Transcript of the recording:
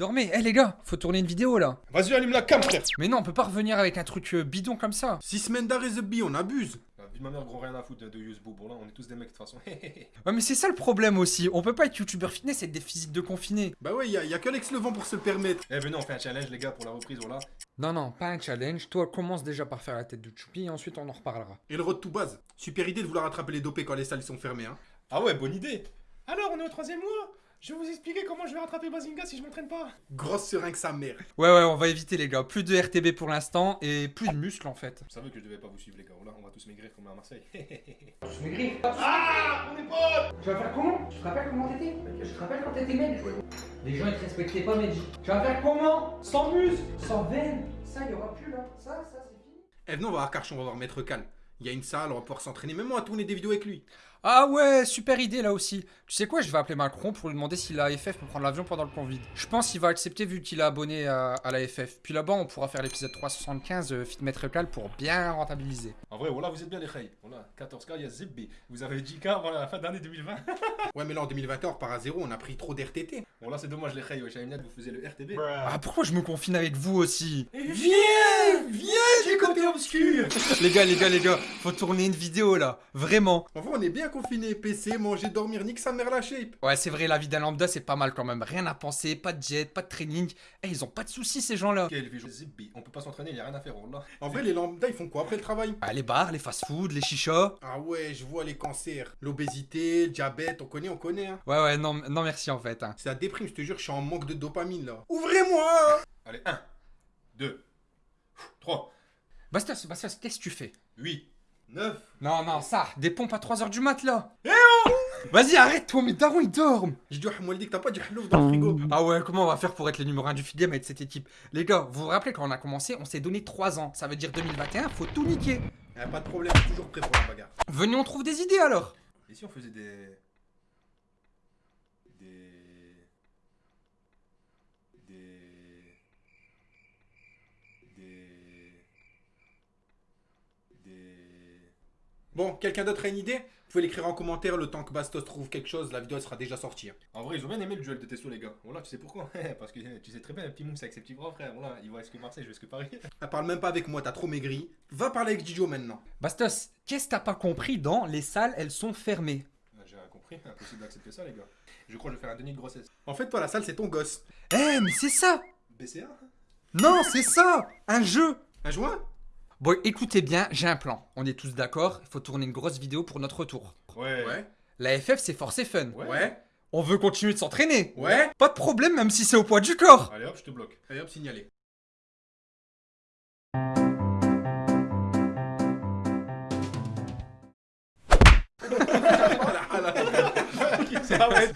dormez. Eh les gars, faut tourner une vidéo là. Vas-y, allume la cam, frère. Mais non, on peut pas revenir avec un truc euh, bidon comme ça. 6 semaines d'arrêt The on abuse. La vie de ma mère, gros, rien à foutre de Yusbo. Bon, là, on est tous des mecs de toute façon. Ouais, mais c'est ça le problème aussi. On peut pas être youtubeur fitness et être des physiques de confinés. Bah ouais, y a, y a que Alex Levent pour se le permettre. eh, venez, on fait un challenge, les gars, pour la reprise, voilà. Non, non, pas un challenge. Toi, commence déjà par faire la tête de Choupi et ensuite on en reparlera. Et le road to base. Super idée de vouloir attraper les dopés quand les salles sont fermées, hein. Ah ouais, bonne idée. Alors, on est au troisième mois. Je vais vous expliquer comment je vais rattraper Bazinga si je m'entraîne pas. Grosse seringue sa mère. Ouais, ouais, on va éviter les gars. Plus de RTB pour l'instant et plus de muscles en fait. Vous savez que je devais pas vous suivre, les gars. Là, on va tous maigrir comme à Marseille. Ah, mon épaule Tu vas faire comment? Tu te rappelles comment t'étais? Je te rappelle quand t'étais maigre. Les gens ils te respectaient pas, Medji. Tu vas faire comment? Sans muscle, sans veine. Ça, il y aura plus là. Ça, ça, c'est fini. Eh venez, on va voir Karch, on va voir Maître Cal. Il y a une salle, on va pouvoir s'entraîner. Même moi à tourner des vidéos avec lui. Ah ouais, super idée là aussi. Tu sais quoi, je vais appeler Macron pour lui demander si la FF peut prendre l'avion pendant le Covid. Je pense qu'il va accepter vu qu'il est abonné à, à la FF. Puis là-bas, on pourra faire l'épisode 375 euh, Fit Maître Cal pour bien rentabiliser. En vrai, voilà, vous êtes bien les Khay. Voilà, 14K, il y a Zibbi. Vous avez 10K voilà, la fin d'année 2020. Ouais, mais là en 2021, on repart à zéro, on a pris trop d'RTT. bon, là, c'est dommage, les Khay. Une lettre, vous faisiez le RTB. Ah pourquoi je me confine avec vous aussi? Viens Viens, j'ai côté obscur Les gars, les gars, les gars, faut tourner une vidéo là, vraiment. En vrai, on est bien confinés. PC, manger, dormir, nique sa mère la shape. Ouais, c'est vrai, la vie d'un lambda c'est pas mal quand même. Rien à penser, pas de jet, pas de training. Eh, ils ont pas de soucis ces gens là. Quel vieux Zibbi. On peut pas s'entraîner, il y a rien à faire, là. En vrai, les lambda, ils font quoi après le travail? Ah, les bars, les fast-food, les chichas. Ah ouais, je vois les cancers. L'obésité, le diabète, on connaît, on connaît, hein. Ouais, ouais, non, non merci en fait. hein. C'est la déprime, je te jure, je suis en manque de dopamine là. Ouvrez-moi Allez, 1, 2, 3, Bastos, Bastos, qu'est-ce que tu fais? 8, 9. Non, non, ça, des pompes à 3h du mat là. Eh oh Vas-y, arrête-toi, mes darons ils dorment. J'ai dit, moi, dit que t'as pas du halouf dans le frigo. Ah ouais, comment on va faire pour être les numéro 1 du game avec cette équipe? Les gars, vous vous rappelez quand on a commencé, on s'est donné 3 ans. Ça veut dire 2021, faut tout niquer. Eh, pas de problème, toujours prêt pour la bagarre. Venez, on trouve des idées alors. Et si on faisait. Des. Bon, quelqu'un d'autre a une idée? Vous pouvez l'écrire en commentaire le temps que Bastos trouve quelque chose, la vidéo elle sera déjà sortie. En vrai, ils ont bien aimé le duel de Testo, les gars. Voilà, tu sais pourquoi? Parce que tu sais très bien, un petit mousse avec ses petits bras, frère. Voilà, il voit est-ce que Marseille, je vais ce que Paris. Elle parle même pas avec moi, t'as trop maigri. Va parler avec Didio maintenant. Bastos, qu'est-ce que t'as pas compris dans les salles, elles sont fermées? Ah, J'ai rien compris, impossible d'accepter ça, les gars. Je crois que je vais faire un déni de grossesse. En fait, toi, la salle, c'est ton gosse. Eh, mais c'est ça BCA Non, c'est ça Un jeu Un joint Bon, écoutez bien, j'ai un plan. On est tous d'accord, il faut tourner une grosse vidéo pour notre retour. Ouais. Ouais. La FF, c'est force et fun. Ouais. Ouais. On veut continuer de s'entraîner. Ouais. Pas de problème, même si c'est au poids du corps. Allez hop, je te bloque. Allez hop, signalé. Ça va être-